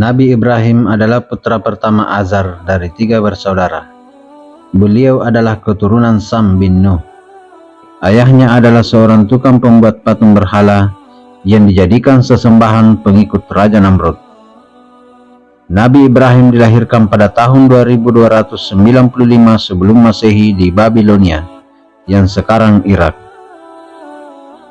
Nabi Ibrahim adalah putra pertama Azar dari tiga bersaudara. Beliau adalah keturunan Sam bin Nuh. Ayahnya adalah seorang tukang pembuat patung berhala yang dijadikan sesembahan pengikut Raja Namrud. Nabi Ibrahim dilahirkan pada tahun 2295 sebelum masehi di Babilonia, yang sekarang Irak.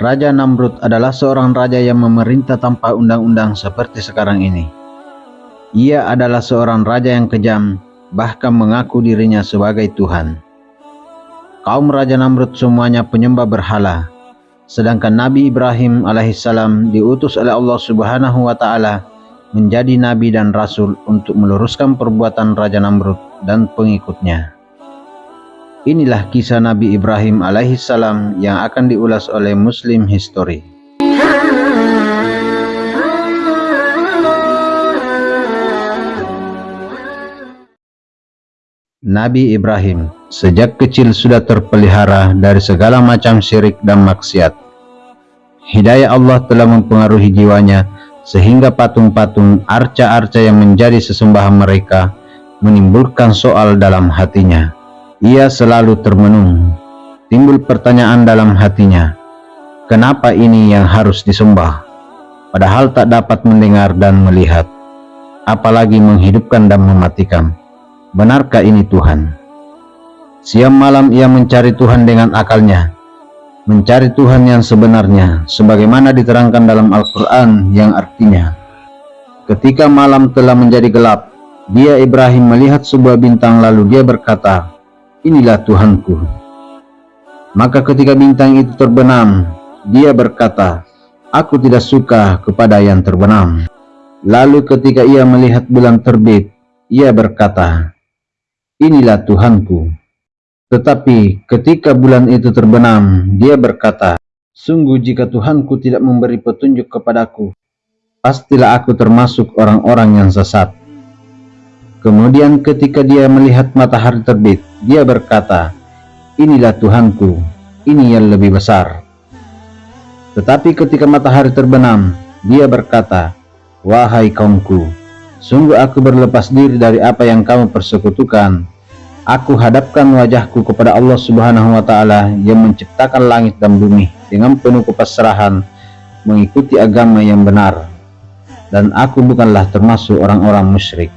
Raja Namrud adalah seorang raja yang memerintah tanpa undang-undang seperti sekarang ini. Ia adalah seorang raja yang kejam, bahkan mengaku dirinya sebagai Tuhan. Kaum Raja Namrud semuanya penyembah berhala, sedangkan Nabi Ibrahim alaihissalam diutus oleh Allah subhanahu wa ta'ala menjadi nabi dan rasul untuk meluruskan perbuatan Raja Namrud dan pengikutnya. Inilah kisah Nabi Ibrahim alaihissalam yang akan diulas oleh Muslim History. Nabi Ibrahim sejak kecil sudah terpelihara dari segala macam syirik dan maksiat. Hidayah Allah telah mempengaruhi jiwanya sehingga patung-patung arca-arca yang menjadi sesembahan mereka menimbulkan soal dalam hatinya. Ia selalu termenung. Timbul pertanyaan dalam hatinya. Kenapa ini yang harus disembah? Padahal tak dapat mendengar dan melihat. Apalagi menghidupkan dan mematikan. Benarkah ini Tuhan? Siang malam ia mencari Tuhan dengan akalnya, mencari Tuhan yang sebenarnya, sebagaimana diterangkan dalam Al-Quran yang artinya, Ketika malam telah menjadi gelap, dia Ibrahim melihat sebuah bintang lalu dia berkata, Inilah Tuhanku. Maka ketika bintang itu terbenam, dia berkata, Aku tidak suka kepada yang terbenam. Lalu ketika ia melihat bulan terbit, ia berkata, inilah Tuhanku. Tetapi ketika bulan itu terbenam, dia berkata, Sungguh jika Tuhanku tidak memberi petunjuk kepadaku, pastilah aku termasuk orang-orang yang sesat. Kemudian ketika dia melihat matahari terbit, dia berkata, Inilah Tuhanku, ini yang lebih besar. Tetapi ketika matahari terbenam, dia berkata, Wahai kaumku, sungguh aku berlepas diri dari apa yang kamu persekutukan Aku hadapkan wajahku kepada Allah Subhanahu wa taala yang menciptakan langit dan bumi dengan penuh kepasrahan mengikuti agama yang benar dan aku bukanlah termasuk orang-orang musyrik.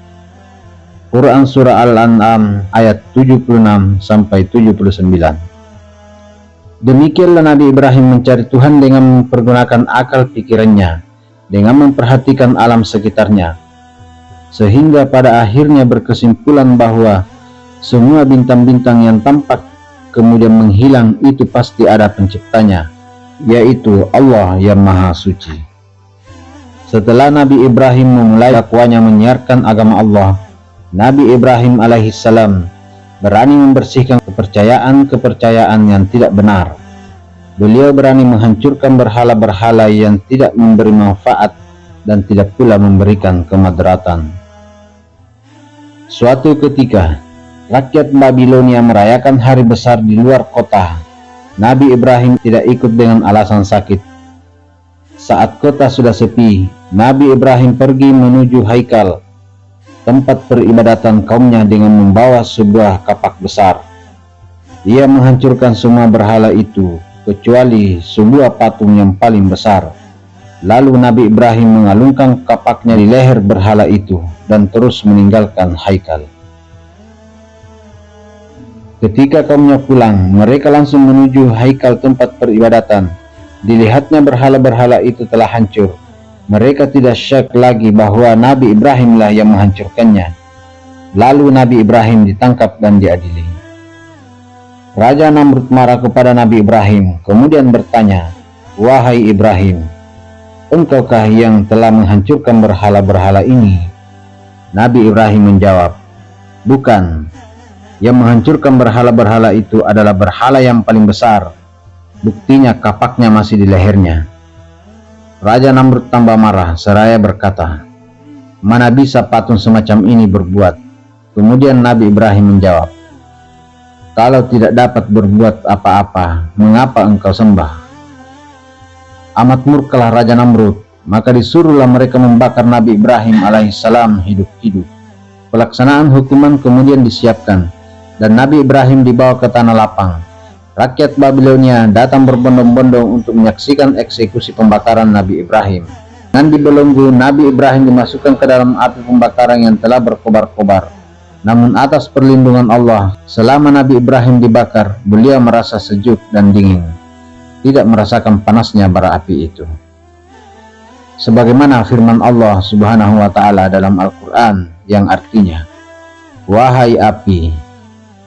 Quran surah Al-An'am ayat 76 sampai 79. Demikianlah Nabi Ibrahim mencari Tuhan dengan mempergunakan akal pikirannya, dengan memperhatikan alam sekitarnya, sehingga pada akhirnya berkesimpulan bahwa semua bintang-bintang yang tampak kemudian menghilang itu pasti ada penciptanya, yaitu Allah yang Maha Suci. Setelah Nabi Ibrahim memulai dakwanya menyiarkan agama Allah, Nabi Ibrahim alaihissalam berani membersihkan kepercayaan-kepercayaan yang tidak benar. Beliau berani menghancurkan berhala-berhala yang tidak memberi manfaat dan tidak pula memberikan kemadratan. Suatu ketika, rakyat Babilonia merayakan hari besar di luar kota. Nabi Ibrahim tidak ikut dengan alasan sakit. Saat kota sudah sepi, Nabi Ibrahim pergi menuju Haikal, tempat peribadatan kaumnya dengan membawa sebuah kapak besar. Ia menghancurkan semua berhala itu, kecuali sebuah patung yang paling besar. Lalu Nabi Ibrahim mengalungkan kapaknya di leher berhala itu dan terus meninggalkan Haikal. Ketika kaumnya pulang, mereka langsung menuju haikal tempat peribadatan. Dilihatnya berhala-berhala itu telah hancur. Mereka tidak syak lagi bahwa Nabi Ibrahimlah yang menghancurkannya. Lalu Nabi Ibrahim ditangkap dan diadili. Raja Namrud marah kepada Nabi Ibrahim, kemudian bertanya, Wahai Ibrahim, engkaukah yang telah menghancurkan berhala-berhala ini? Nabi Ibrahim menjawab, Bukan, yang menghancurkan berhala-berhala itu adalah berhala yang paling besar. Buktinya kapaknya masih di lehernya. Raja Namrud tambah marah seraya berkata, Mana bisa patung semacam ini berbuat? Kemudian Nabi Ibrahim menjawab, Kalau tidak dapat berbuat apa-apa, mengapa engkau sembah? Amat murkalah Raja Namrud, maka disuruhlah mereka membakar Nabi Ibrahim alaihissalam hidup-hidup. Pelaksanaan hukuman kemudian disiapkan, dan Nabi Ibrahim dibawa ke tanah lapang. Rakyat Babilonia datang berbondong-bondong untuk menyaksikan eksekusi pembakaran Nabi Ibrahim. Dan di belenggu, Nabi Ibrahim dimasukkan ke dalam api pembakaran yang telah berkobar-kobar. Namun atas perlindungan Allah, selama Nabi Ibrahim dibakar, beliau merasa sejuk dan dingin. Tidak merasakan panasnya bara api itu. Sebagaimana firman Allah Subhanahu wa taala dalam Al-Qur'an yang artinya Wahai api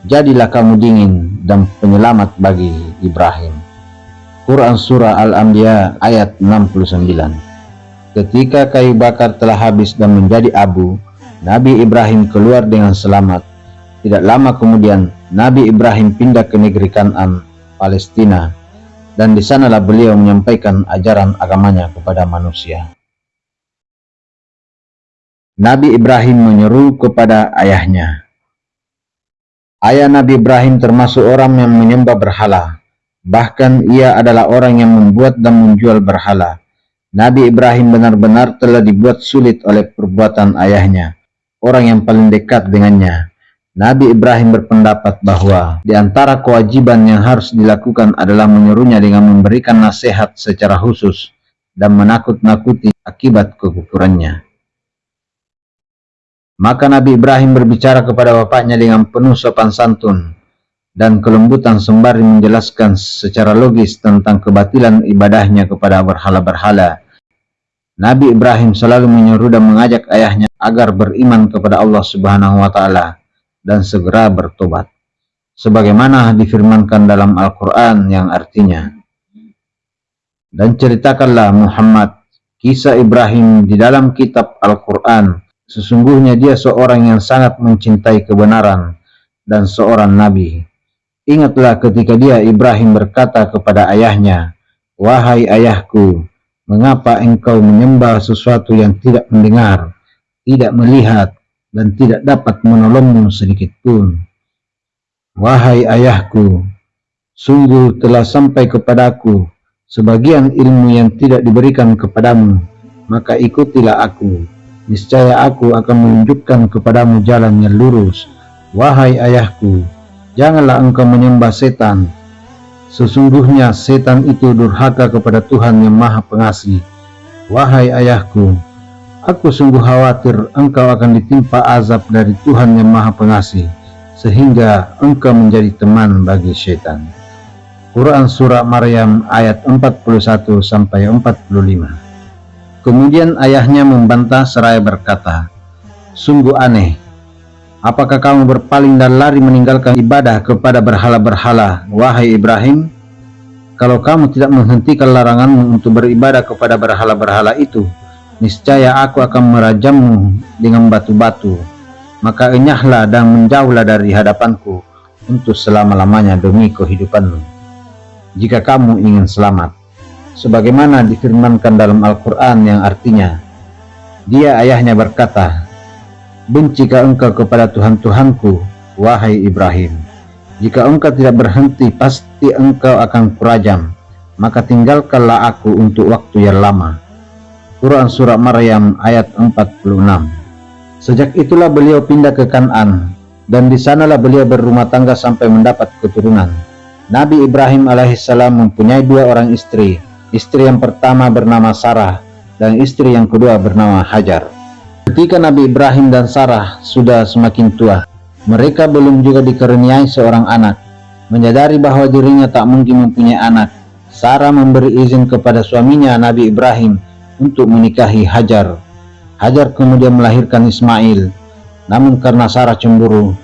jadilah kamu dingin dan penyelamat bagi Ibrahim. Quran Surah Al-Anbiya ayat 69 Ketika kayu bakar telah habis dan menjadi abu Nabi Ibrahim keluar dengan selamat. Tidak lama kemudian Nabi Ibrahim pindah ke negeri Kanan, Palestina dan di sanalah beliau menyampaikan ajaran agamanya kepada manusia. Nabi Ibrahim menyeru kepada ayahnya. Ayah Nabi Ibrahim termasuk orang yang menyembah berhala. Bahkan ia adalah orang yang membuat dan menjual berhala. Nabi Ibrahim benar-benar telah dibuat sulit oleh perbuatan ayahnya, orang yang paling dekat dengannya. Nabi Ibrahim berpendapat bahwa di antara kewajiban yang harus dilakukan adalah menyuruhnya dengan memberikan nasihat secara khusus dan menakut-nakuti akibat kekufurannya. Maka Nabi Ibrahim berbicara kepada bapaknya dengan penuh sopan santun dan kelembutan sembari menjelaskan secara logis tentang kebatilan ibadahnya kepada berhala-berhala. Nabi Ibrahim selalu menyuruh dan mengajak ayahnya agar beriman kepada Allah Subhanahu wa taala dan segera bertobat. Sebagaimana difirmankan dalam Al-Quran yang artinya, Dan ceritakanlah Muhammad kisah Ibrahim di dalam kitab Al-Quran. Sesungguhnya dia seorang yang sangat mencintai kebenaran dan seorang nabi. Ingatlah ketika dia Ibrahim berkata kepada ayahnya, Wahai ayahku, mengapa engkau menyembah sesuatu yang tidak mendengar, tidak melihat, dan tidak dapat menolongmu sedikit pun. Wahai ayahku, sungguh telah sampai kepadaku sebagian ilmu yang tidak diberikan kepadamu, maka ikutilah aku. Niscaya aku akan menunjukkan kepadamu jalan yang lurus. Wahai ayahku, janganlah engkau menyembah setan. Sesungguhnya setan itu durhaka kepada Tuhan yang maha pengasih. Wahai ayahku, Aku sungguh khawatir engkau akan ditimpa azab dari Tuhan yang maha pengasih, sehingga engkau menjadi teman bagi syaitan. Quran Surah Maryam ayat 41-45 Kemudian ayahnya membantah seraya berkata, Sungguh aneh, apakah kamu berpaling dan lari meninggalkan ibadah kepada berhala-berhala, wahai Ibrahim? Kalau kamu tidak menghentikan laranganmu untuk beribadah kepada berhala-berhala itu, niscaya aku akan merajammu dengan batu-batu. Maka enyahlah dan menjauhlah dari hadapanku untuk selama-lamanya demi kehidupanmu. Jika kamu ingin selamat. Sebagaimana difirmankan dalam Al-Quran yang artinya, dia ayahnya berkata, Bencikah engkau kepada Tuhan-Tuhanku, wahai Ibrahim? Jika engkau tidak berhenti, pasti engkau akan kurajam. Maka tinggalkanlah aku untuk waktu yang lama Quran Surah Maryam ayat 46 Sejak itulah beliau pindah ke Kanan dan di sanalah beliau berumah tangga sampai mendapat keturunan. Nabi Ibrahim alaihissalam mempunyai dua orang istri. Istri yang pertama bernama Sarah dan istri yang kedua bernama Hajar. Ketika Nabi Ibrahim dan Sarah sudah semakin tua, mereka belum juga dikaruniai seorang anak. Menyadari bahwa dirinya tak mungkin mempunyai anak, Sarah memberi izin kepada suaminya Nabi Ibrahim untuk menikahi Hajar. Hajar kemudian melahirkan Ismail. Namun karena Sarah cemburu,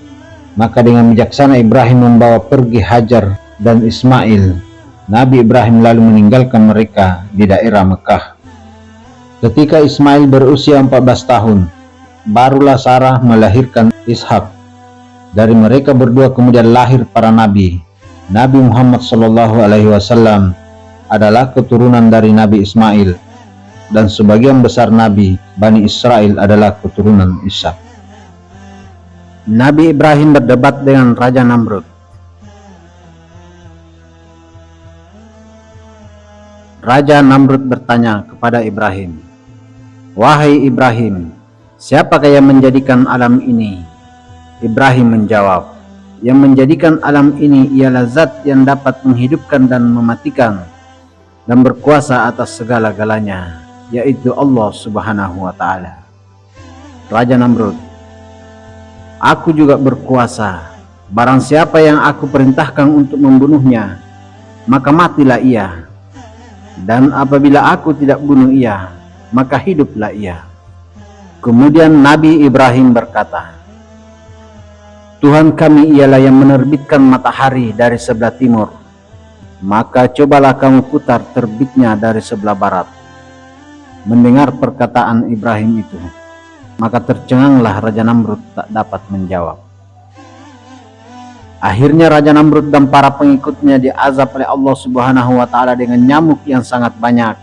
maka dengan bijaksana Ibrahim membawa pergi Hajar dan Ismail. Nabi Ibrahim lalu meninggalkan mereka di daerah Mekah. Ketika Ismail berusia 14 tahun, barulah Sarah melahirkan Ishak. Dari mereka berdua kemudian lahir para nabi. Nabi Muhammad SAW adalah keturunan dari Nabi Ismail dan sebagian besar Nabi Bani Israel adalah keturunan Ishak. Nabi Ibrahim berdebat dengan Raja Namrud. Raja Namrud bertanya kepada Ibrahim, Wahai Ibrahim, siapakah yang menjadikan alam ini? Ibrahim menjawab, Yang menjadikan alam ini ialah zat yang dapat menghidupkan dan mematikan dan berkuasa atas segala-galanya, yaitu Allah subhanahu wa ta'ala. Raja Namrud, Aku juga berkuasa, barang siapa yang aku perintahkan untuk membunuhnya, maka matilah ia. Dan apabila aku tidak bunuh ia, maka hiduplah ia. Kemudian Nabi Ibrahim berkata, Tuhan kami ialah yang menerbitkan matahari dari sebelah timur. Maka cobalah kamu putar terbitnya dari sebelah barat. Mendengar perkataan Ibrahim itu, maka tercenganglah Raja Namrud tak dapat menjawab. Akhirnya Raja Namrud dan para pengikutnya diazab oleh Allah Subhanahu wa taala dengan nyamuk yang sangat banyak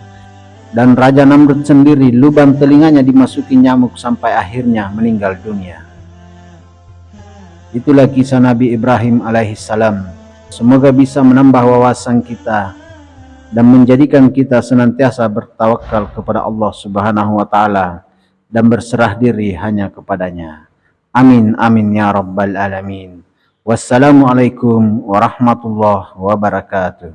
dan Raja Namrud sendiri lubang telinganya dimasuki nyamuk sampai akhirnya meninggal dunia. Itulah kisah Nabi Ibrahim alaihissalam. Semoga bisa menambah wawasan kita dan menjadikan kita senantiasa bertawakal kepada Allah Subhanahu wa taala dan berserah diri hanya kepadanya. Amin amin ya rabbal alamin. Wassalamualaikum warahmatullahi wabarakatuh.